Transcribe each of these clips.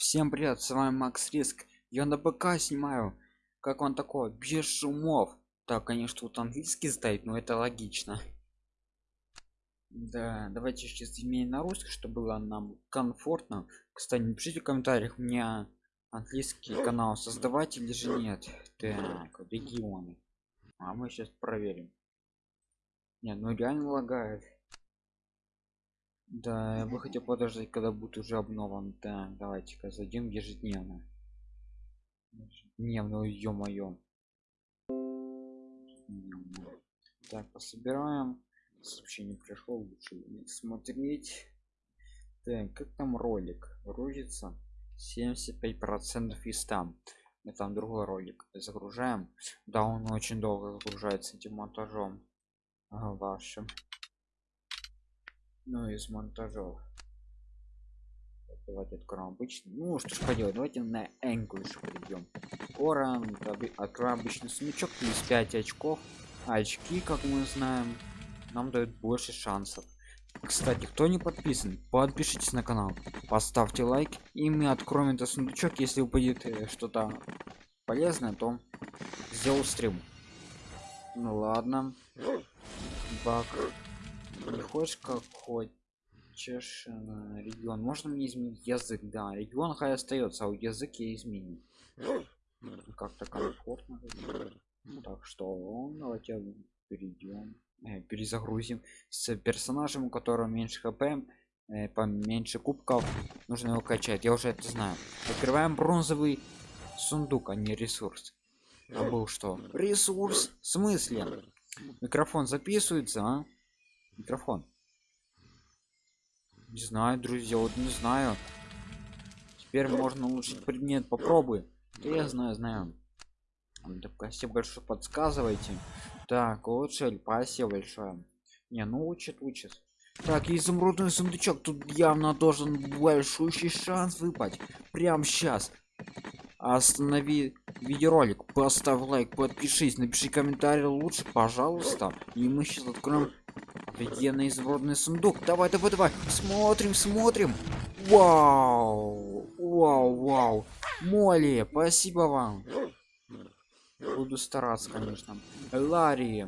Всем привет, с вами Макс Риск. Я на ПК снимаю. Как он такой? Без шумов. Так, конечно, тут английский стоит, но это логично. Да, давайте сейчас изменим на русский, чтобы было нам комфортно. Кстати, напишите в комментариях, мне английский канал создавать или же нет. Так, регионы. А мы сейчас проверим. Не, ну реально лагает. Да, я бы хотел подождать, когда будет уже обновлен. Так, давайте-ка зайдем ежедневно. Ежедневно, ё-моё. Так, пособираем. Сообщение пришло, лучше смотреть. Так, как там ролик? Грузится 75 процентов из там. Это там другой ролик. Загружаем. Да, он очень долго загружается этим монтажом. Ага, вашим ну из монтажов давайте откроем обычный. Ну что ж поделать давайте на english перейдем коран откроем обычный сундучок плюс 5 очков. Очки как мы знаем нам дают больше шансов. Кстати кто не подписан подпишитесь на канал поставьте лайк и мы откроем этот сундучок если упадет э, что-то полезное то сделал стрим. Ну ладно. Бак не хочешь как хочешь э, регион. Можно мне изменить язык? Да регион хай остается а у языке изменим как-то комфортно ну, так что давайте перейдем э, перезагрузим с персонажем у которого меньше хп э, поменьше кубков. Нужно его качать я уже это знаю. Открываем бронзовый сундук а не ресурс. А был что? Ресурс в смысле? Микрофон записывается а? Микрофон. Не знаю друзья вот не знаю. Теперь можно улучшить предмет попробуй. Да я знаю знаю. Спасибо большое подсказывайте. Так лучше спасибо большое не ну учит учит. Так изумрудный сундучок тут явно должен большущий шанс выпать прям сейчас останови видеоролик поставь лайк подпишись напиши комментарий лучше пожалуйста. И мы сейчас откроем офигенный изворотный сундук. Давай давай давай. Смотрим смотрим. Вау вау вау. Молли спасибо вам. Буду стараться конечно. Ларри.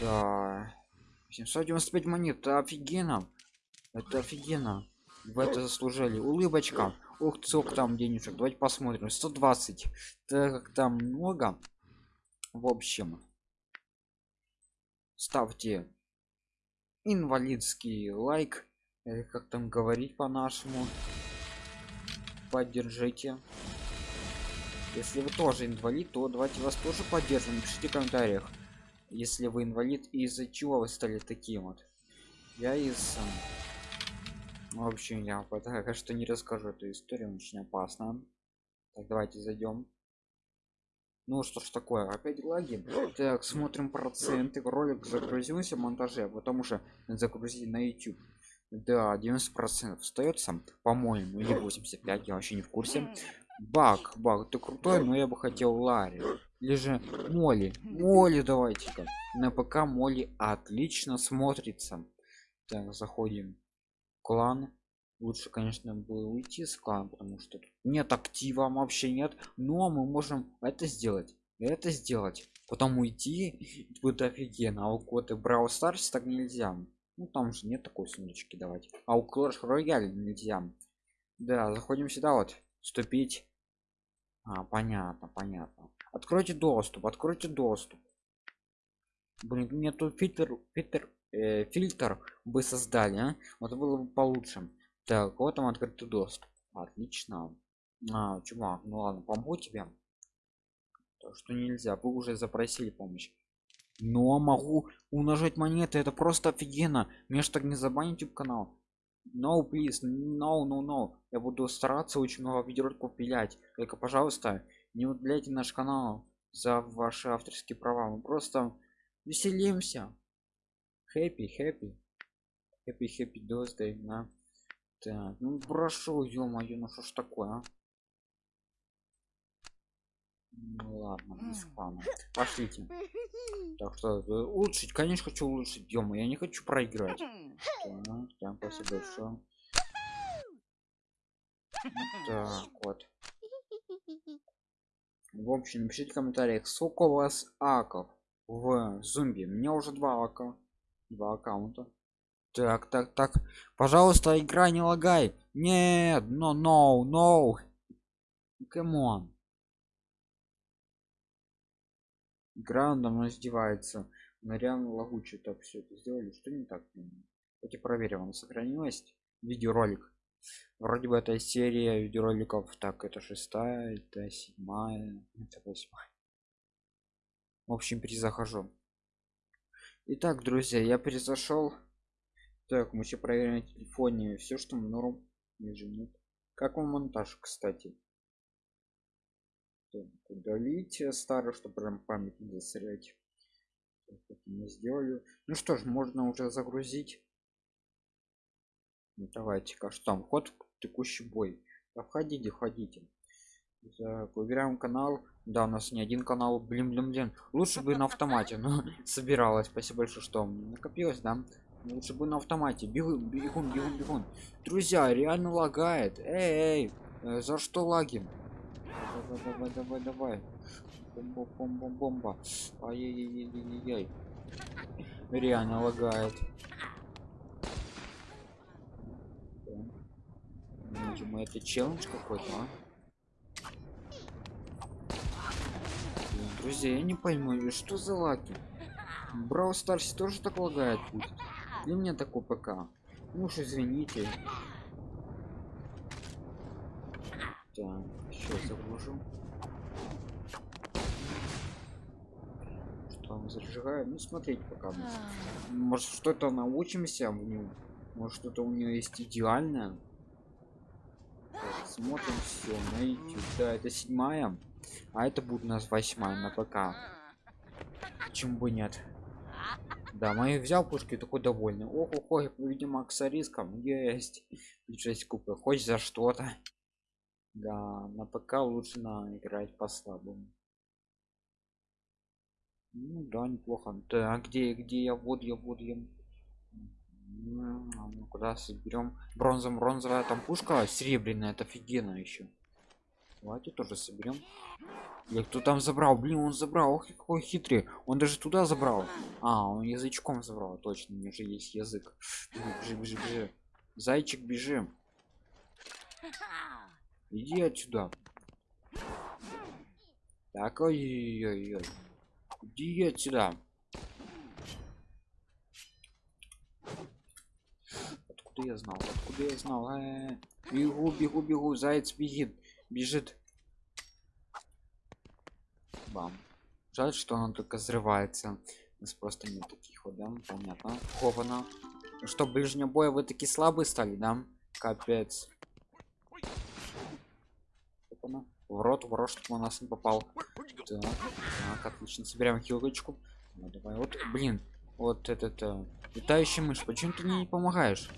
Да. 795 монет. Офигенно. Это офигенно. В это заслужили. Улыбочка. Ух сколько там денежек. Давайте посмотрим. 120 так как там много. В общем ставьте инвалидский лайк или как там говорить по-нашему. Поддержите. Если вы тоже инвалид то давайте вас тоже поддержим. Пишите в комментариях если вы инвалид из-за чего вы стали таким вот. Я из в общем я пока что не расскажу эту историю очень опасно так давайте зайдем ну что ж такое опять лаги. Так смотрим проценты ролик загрузился в монтаже потому что загрузить на youtube. Да 90 процентов остается по-моему или 85 я вообще не в курсе. Баг баг ты крутой но я бы хотел ларри. Или же моли моли давайте-ка на ПК моли отлично смотрится. Так заходим клан лучше конечно было уйти с клана потому что нет актива вообще нет. Но мы можем это сделать это сделать. Потом уйти будет офигенно. А у коты брау старс так нельзя. Ну там же нет такой сундучки давать. А у клэш рояль нельзя. Да заходим сюда вот вступить. А, понятно понятно. Откройте доступ откройте доступ. Блин мне тут фильтр фильтр э, фильтр бы создали а? вот было бы получше так вот там открытый доступ. Отлично. А, чувак ну ладно помогу тебе. То что нельзя вы уже запросили помощь. Но могу умножать монеты это просто офигенно. Мне что так не забанить youtube канал. No please no no no. Я буду стараться очень много видеороликов пилять. Только пожалуйста не удаляйте наш канал за ваши авторские права. Мы просто веселимся. Happy happy. Happy happy birthday да так ну прошу ё-моё ну что ж такое а? ну ладно без спама пошлите так что э, улучшить конечно хочу улучшить ё я не хочу проиграть так, так спасибо большое Так, вот. В общем, напишите в комментариях, сколько у вас аков в зомби. У меня уже два ака. Два аккаунта. Так, так, так. Пожалуйста, игра не лагай. Нет, но, no, no, no. Come on. Игра давно издевается. На реально лагучий так все это сделали. Что не так? Давайте проверим, он сохранилось видеоролик. Вроде бы это серия видеороликов. Так, это шестая, это седьмая, это восьмая. В общем, перезахожу. Итак, друзья, я перезашел. Так, мы еще проверим на телефоне все, что норм. Ниже нет. Как вам монтаж, кстати? Так, удалить старый, чтобы прям память не засорять. не сделали. Ну что ж, можно уже загрузить. Ну, давайте-ка что там ход в текущий бой. Да входите, входите. Так, выбираем канал. Да, у нас не один канал. Блин, блин, блин. Лучше бы на автомате, но собиралась. Спасибо большое, что накопилось, да. Лучше бы на автомате. Бегун, бегун, бегун, бегун. Друзья, реально лагает. Эй, эй, э, за что лаги? Давай, давай, давай, давай. Бомба, бомба, бомба. Ай-яй-яй-яй-яй. Реально лагает. Видимо, это челлендж какой-то, а? Друзья, я не пойму, что за лаги? Брау Старси тоже так лагает будет. Для меня такой ПК. Ну уж извините. Так, сейчас загружу. Что он зажигает? Ну смотреть пока. Может что-то научимся в нем. Может что-то у нее есть идеальное. Так, смотрим все на YouTube. Да, это седьмая. А это будет у нас восьмая на ПК. Почему бы нет? Да, мои взял пушки такой довольный. Ох, ох, видимо, с риском есть. 6 кубка, хоть за что-то. Да, на ПК лучше на играть по слабому. Ну да, неплохо. Да, где, где я вот, я вот, я. Ну, куда соберем? Бронзом, бронзовая там пушка серебряная, это офигенно еще. Давайте тоже соберем. Я кто там забрал? Блин, он забрал. Ох, какой хитрый. Он даже туда забрал. А, он язычком забрал. Точно, у меня же есть язык. Бежи, бежи, бежи. Зайчик, бежи. Иди отсюда. Так, ой-ой-ой. Иди отсюда. Откуда я знал? Откуда я знал? Э -э -э. Бегу, бегу, бегу. Заяц бегит бежит. Бам. Жаль что он только взрывается. У нас просто нет таких вот да понятно. Хована. Ну что ближнего боя вы такие слабые стали да? Капец. В рот в рот чтобы у нас не попал. Так, так отлично. Собираем хилочку. Ну, давай вот блин. Вот этот э, летающий мышь. Почему ты не помогаешь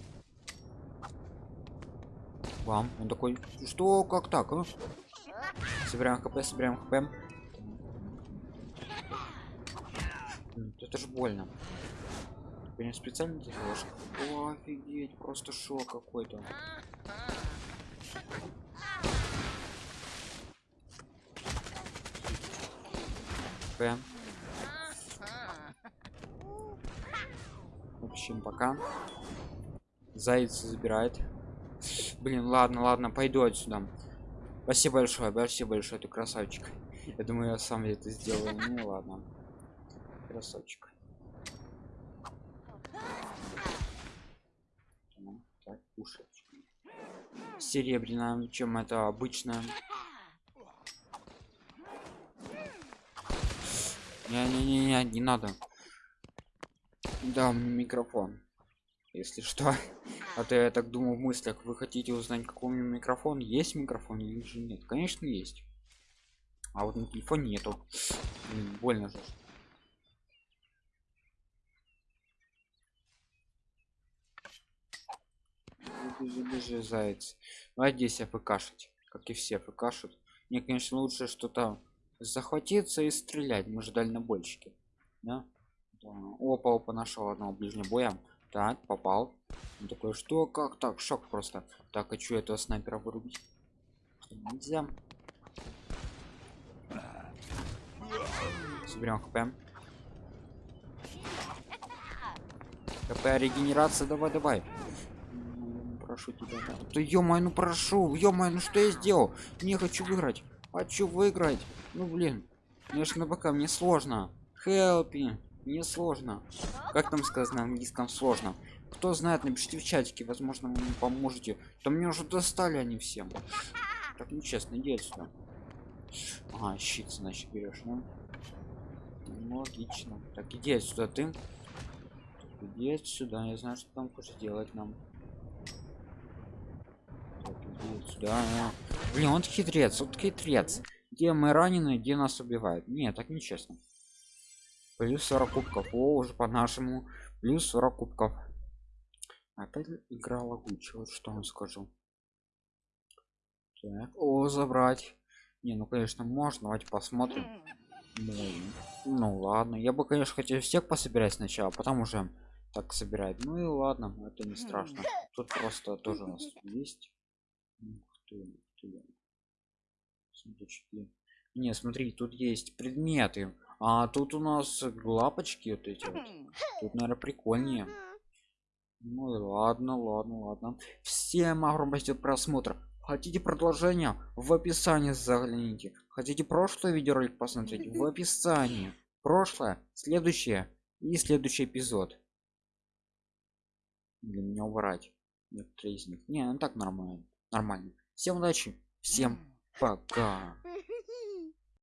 вам. Он такой что? Как так? А? собираем хп собираем хп это же больно. Не специально делаешь офигеть просто шок какой-то. Хп. В общем пока. Заяц забирает Блин, ладно, ладно, пойду отсюда. Спасибо большое, спасибо большое, ты красавчик. Я думаю, я сам это сделаю. Ну ладно. Красавчик. Так. Серебряная, чем это обычная. Не-не-не, не надо. Да, микрофон. Если что. А то я так думаю в мыслях, вы хотите узнать, какой у меня микрофон? Есть микрофон или же нет? Конечно, есть. А вот на телефоне нету. Блин, больно же. Бежи, бежи, заяц. Надеюсь, я фкашить, как и все фкашут. Мне, конечно, лучше что-то захватиться и стрелять. Мы же дальнобойщики. Да? да. Опа, опа, нашел одного ближнего боя. Так, попал. Он такой, что, как так? Шок просто. Так, а что этого снайпера вырубить? Что, Нельзя. Соберем хп. КП регенерация, давай, давай. Прошу тебя. Да, да ё ну прошу, ё ну что я сделал? Не хочу выиграть. Хочу выиграть. Ну блин. Мне ж на БК, мне сложно. Help Мне сложно. Как там сказано на английском сложно? Кто знает, напишите в чатике, возможно, вы мне поможете. То мне уже достали они всем. Так нечестно, иди отсюда. Ага, щит, значит, берешь, ну. Ну, логично. Так, иди отсюда, ты. Иди отсюда, я знаю, что там хочешь делать нам. Так, иди отсюда. А, Блин, он хитрец, вот хитрец. Где мы ранены, где нас убивают. Не, так нечестно. Плюс 40 кубков. О, уже по нашему. Плюс 40 кубков. Опять игра лагучая, вот что вам скажу. Так, о, забрать. Не, ну конечно можно, давайте посмотрим. Ну, ну ладно, я бы, конечно, хотел всех пособирать сначала, потом уже так собирать. Ну и ладно, это не страшно. Тут просто тоже у нас есть. Ух ты, ух ты. Не, смотри, тут есть предметы. А тут у нас лапочки вот эти вот. Тут, наверное, прикольнее. Ну ладно, ладно, ладно. Всем огромное просмотр. Хотите продолжение? В описании загляните. Хотите прошлый видеоролик посмотреть? В описании. Прошлое, следующее и следующий эпизод. Для меня убрать. Некоторые из них. Не, ну так нормально. Нормально. Всем удачи. Всем пока.